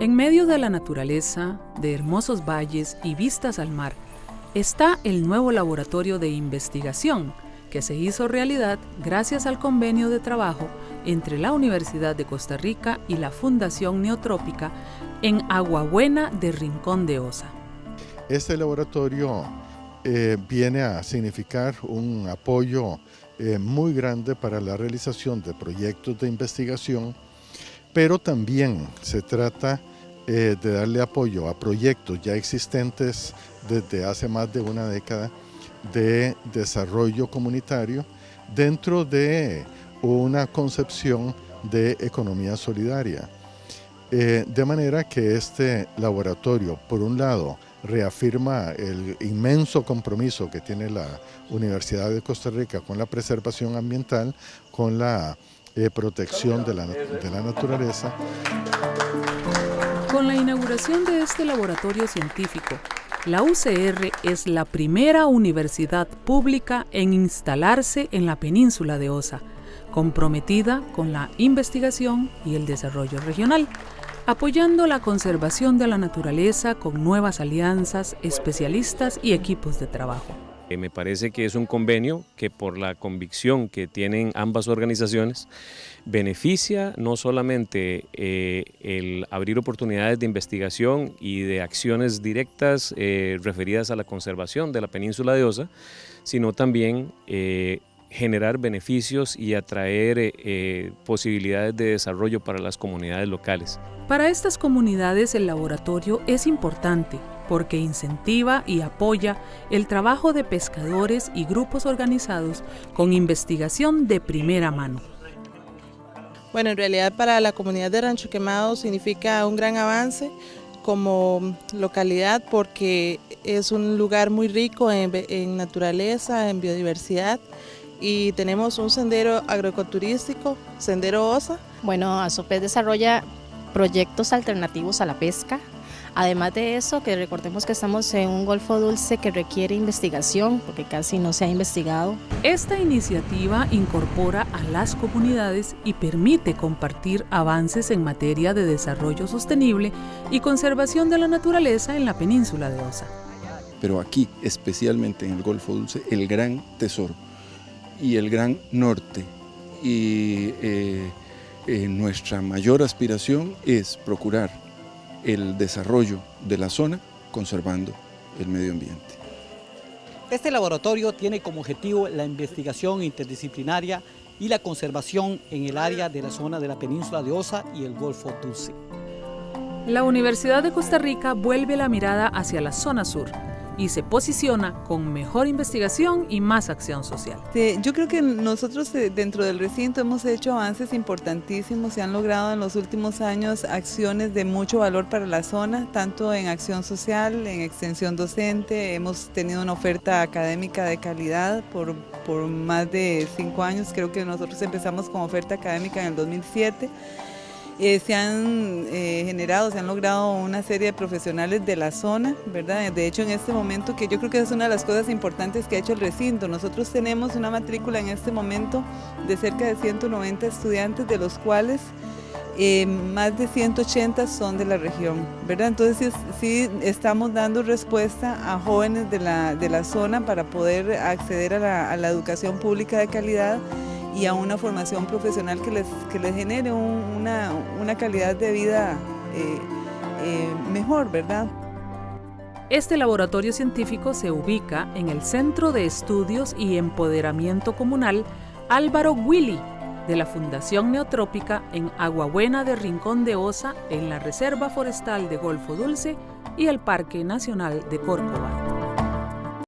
En medio de la naturaleza, de hermosos valles y vistas al mar, está el nuevo laboratorio de investigación que se hizo realidad gracias al convenio de trabajo entre la Universidad de Costa Rica y la Fundación Neotrópica en Aguabuena de Rincón de Osa. Este laboratorio eh, viene a significar un apoyo eh, muy grande para la realización de proyectos de investigación, pero también se trata eh, de darle apoyo a proyectos ya existentes desde hace más de una década de desarrollo comunitario dentro de una concepción de economía solidaria. Eh, de manera que este laboratorio, por un lado, reafirma el inmenso compromiso que tiene la Universidad de Costa Rica con la preservación ambiental, con la eh, protección de la, de la naturaleza. Con la inauguración de este laboratorio científico, la UCR es la primera universidad pública en instalarse en la península de Osa, comprometida con la investigación y el desarrollo regional, apoyando la conservación de la naturaleza con nuevas alianzas, especialistas y equipos de trabajo. Eh, me parece que es un convenio que por la convicción que tienen ambas organizaciones beneficia no solamente eh, el abrir oportunidades de investigación y de acciones directas eh, referidas a la conservación de la península de Osa, sino también generar beneficios y atraer posibilidades de desarrollo para las comunidades locales. Para estas comunidades el laboratorio es importante porque incentiva y apoya el trabajo de pescadores y grupos organizados con investigación de primera mano. Bueno, en realidad para la comunidad de Rancho Quemado significa un gran avance como localidad porque es un lugar muy rico en, naturaleza, en biodiversidad y tenemos un sendero agroecoturístico, Sendero Osa. Bueno, ASOPES desarrolla proyectos alternativos a la pesca, Además de eso, que recordemos que estamos en un Golfo Dulce que requiere investigación, porque casi no se ha investigado. Esta iniciativa incorpora a las comunidades y permite compartir avances en materia de desarrollo sostenible y conservación de la naturaleza en la península de Osa. Pero aquí, especialmente en el Golfo Dulce, el gran tesoro y el gran norte y eh, eh, nuestra mayor aspiración es procurar el desarrollo de la zona conservando el medio ambiente. Este laboratorio tiene como objetivo la investigación interdisciplinaria y la conservación en el área de la zona de la península de Osa y el Golfo Dulce. La Universidad de Costa Rica vuelve la mirada hacia la zona sur, y se posiciona con mejor investigación y más acción social. yo creo que nosotros eh, dentro del recinto hemos hecho avances importantísimos, se han logrado en los últimos años acciones de mucho valor para la zona, tanto en acción social, en extensión docente, hemos tenido una oferta académica de calidad por, por más de cinco años, creo que nosotros empezamos con oferta académica en el 2007 eh, se han eh, generado, se han logrado una serie de profesionales de la zona, ¿verdad? De hecho, en este momento, que yo creo que es una de las cosas importantes que ha hecho el recinto, nosotros tenemos una matrícula en este momento de cerca de 190 estudiantes, de los cuales eh, más de 180 son de la región, ¿verdad? Entonces sí, estamos dando respuesta a jóvenes de la, de la zona para poder acceder a la, a la educación pública de calidad y a una formación profesional que les, que les genere una, una, calidad de vida eh, eh, mejor, ¿verdad? Este laboratorio científico se ubica en el Centro de Estudios y Empoderamiento Comunal Álvaro Willy de la Fundación Neotrópica en Aguabuena de Rincón de Osa, en la Reserva Forestal de Golfo Dulce y el Parque Nacional de Córcova.